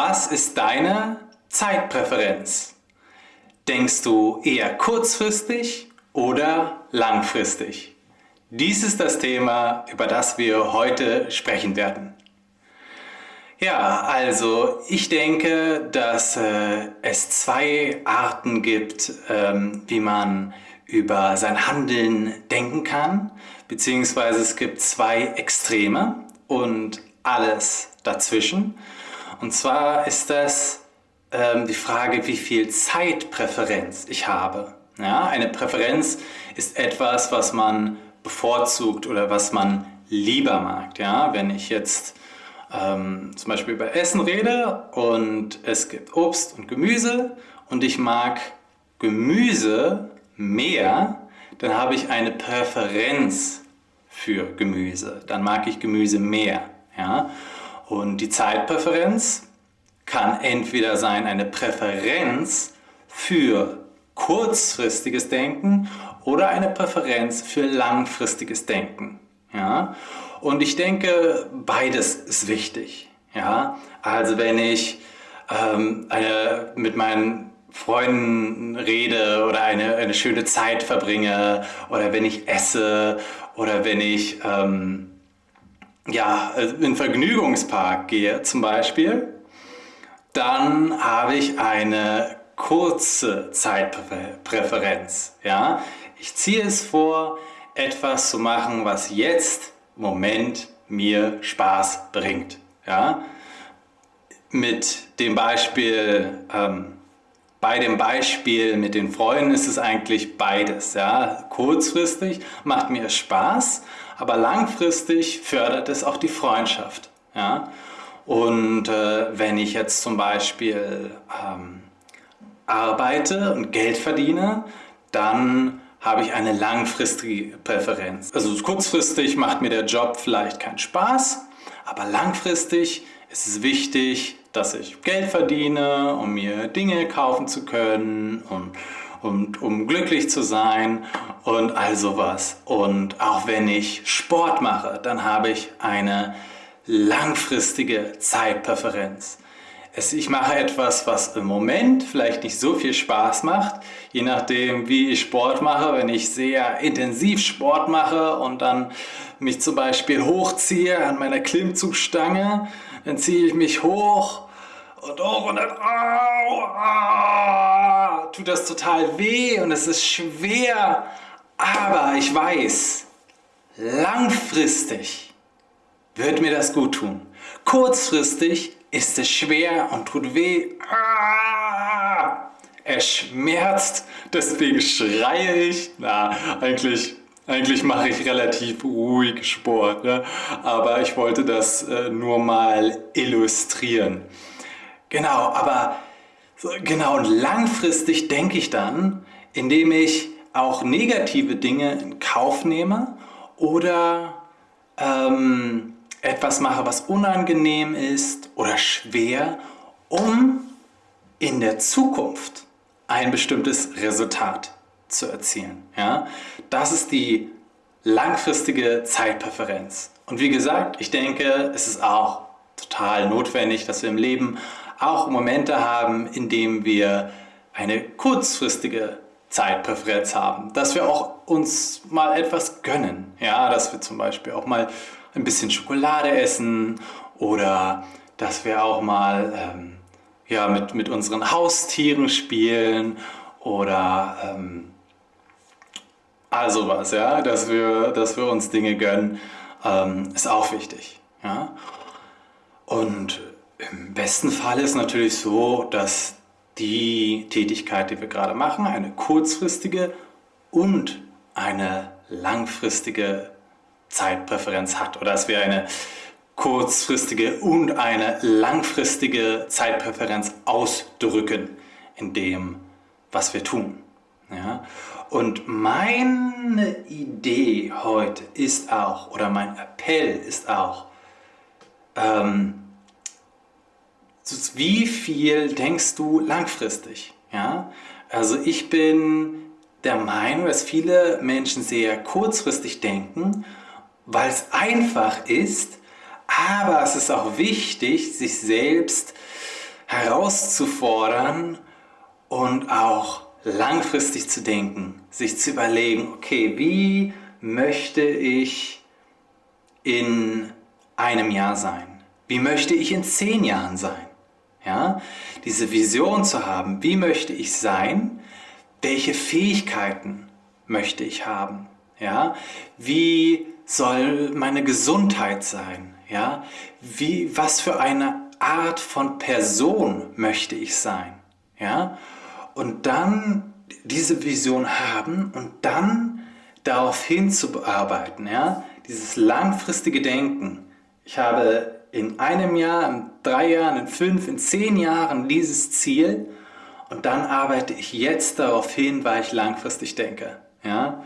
Was ist deine Zeitpräferenz? Denkst du eher kurzfristig oder langfristig? Dies ist das Thema, über das wir heute sprechen werden. Ja, also ich denke, dass äh, es zwei Arten gibt, ähm, wie man über sein Handeln denken kann, beziehungsweise es gibt zwei Extreme und alles dazwischen. Und zwar ist das ähm, die Frage, wie viel Zeitpräferenz ich habe. Ja, eine Präferenz ist etwas, was man bevorzugt oder was man lieber mag. Ja, wenn ich jetzt ähm, zum Beispiel über Essen rede und es gibt Obst und Gemüse und ich mag Gemüse mehr, dann habe ich eine Präferenz für Gemüse. Dann mag ich Gemüse mehr. Ja? Und die Zeitpräferenz kann entweder sein eine Präferenz für kurzfristiges Denken oder eine Präferenz für langfristiges Denken. Ja? Und ich denke, beides ist wichtig. Ja? Also wenn ich ähm, eine, mit meinen Freunden rede oder eine, eine schöne Zeit verbringe oder wenn ich esse oder wenn ich ähm, ja, äh, in Vergnügungspark gehe zum Beispiel, dann habe ich eine kurze Zeitpräferenz. Ja? Ich ziehe es vor, etwas zu machen, was jetzt im Moment mir Spaß bringt. Ja? Mit dem Beispiel, ähm, bei dem Beispiel mit den Freunden ist es eigentlich beides. Ja? Kurzfristig macht mir Spaß, aber langfristig fördert es auch die Freundschaft. Ja? Und äh, wenn ich jetzt zum Beispiel ähm, arbeite und Geld verdiene, dann habe ich eine langfristige Präferenz. Also kurzfristig macht mir der Job vielleicht keinen Spaß, aber langfristig ist es wichtig, dass ich Geld verdiene, um mir Dinge kaufen zu können und und um glücklich zu sein und all sowas. Und auch wenn ich Sport mache, dann habe ich eine langfristige Zeitpräferenz. ich mache etwas, was im Moment vielleicht nicht so viel Spaß macht, je nachdem wie ich Sport mache. Wenn ich sehr intensiv Sport mache und dann mich zum Beispiel hochziehe an meiner Klimmzugstange, dann ziehe ich mich hoch und hoch und dann au, au, tut das total weh und es ist schwer. Aber ich weiß, langfristig wird mir das gut tun. Kurzfristig ist es schwer und tut weh. Ah, es schmerzt, deswegen schreie ich. Na, eigentlich eigentlich mache ich relativ ruhig Sport, ne? aber ich wollte das äh, nur mal illustrieren. Genau, aber genau und langfristig denke ich dann, indem ich auch negative Dinge in Kauf nehme oder ähm, etwas mache, was unangenehm ist oder schwer, um in der Zukunft ein bestimmtes Resultat zu erzielen. Ja? Das ist die langfristige Zeitpräferenz. Und wie gesagt, ich denke, es ist auch total notwendig, dass wir im Leben auch Momente haben, in denen wir eine kurzfristige Zeitpräferenz haben, dass wir auch uns mal etwas gönnen, ja, dass wir zum Beispiel auch mal ein bisschen Schokolade essen oder dass wir auch mal ähm, ja, mit, mit unseren Haustieren spielen oder ähm, all sowas, ja, dass wir, dass wir uns Dinge gönnen, ähm, ist auch wichtig. Ja? Und im besten Fall ist natürlich so, dass die Tätigkeit, die wir gerade machen, eine kurzfristige und eine langfristige Zeitpräferenz hat oder dass wir eine kurzfristige und eine langfristige Zeitpräferenz ausdrücken in dem, was wir tun. Ja? Und meine Idee heute ist auch, oder mein Appell ist auch, ähm, wie viel denkst du langfristig? Ja? Also ich bin der Meinung, dass viele Menschen sehr kurzfristig denken, weil es einfach ist, aber es ist auch wichtig, sich selbst herauszufordern und auch langfristig zu denken, sich zu überlegen, okay, wie möchte ich in einem Jahr sein? Wie möchte ich in zehn Jahren sein? Ja, diese Vision zu haben, wie möchte ich sein? Welche Fähigkeiten möchte ich haben? Ja, wie soll meine Gesundheit sein? Ja, wie, was für eine Art von Person möchte ich sein? Ja, und dann diese Vision haben und dann darauf hinzuarbeiten, ja, dieses langfristige Denken. Ich habe in einem Jahr, in drei Jahren, in fünf, in zehn Jahren dieses Ziel und dann arbeite ich jetzt darauf hin, weil ich langfristig denke. Ja?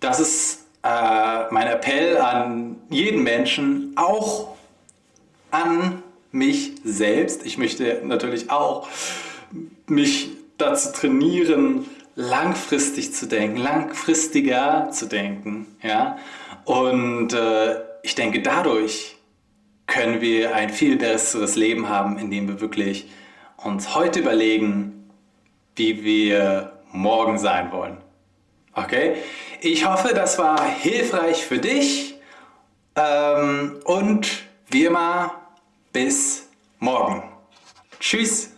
Das ist äh, mein Appell an jeden Menschen, auch an mich selbst. Ich möchte natürlich auch mich dazu trainieren, langfristig zu denken, langfristiger zu denken. Ja? Und äh, ich denke, dadurch können wir ein viel besseres Leben haben, indem wir wirklich uns heute überlegen, wie wir morgen sein wollen. Okay? Ich hoffe, das war hilfreich für dich ähm, und wie immer, bis morgen. Tschüss!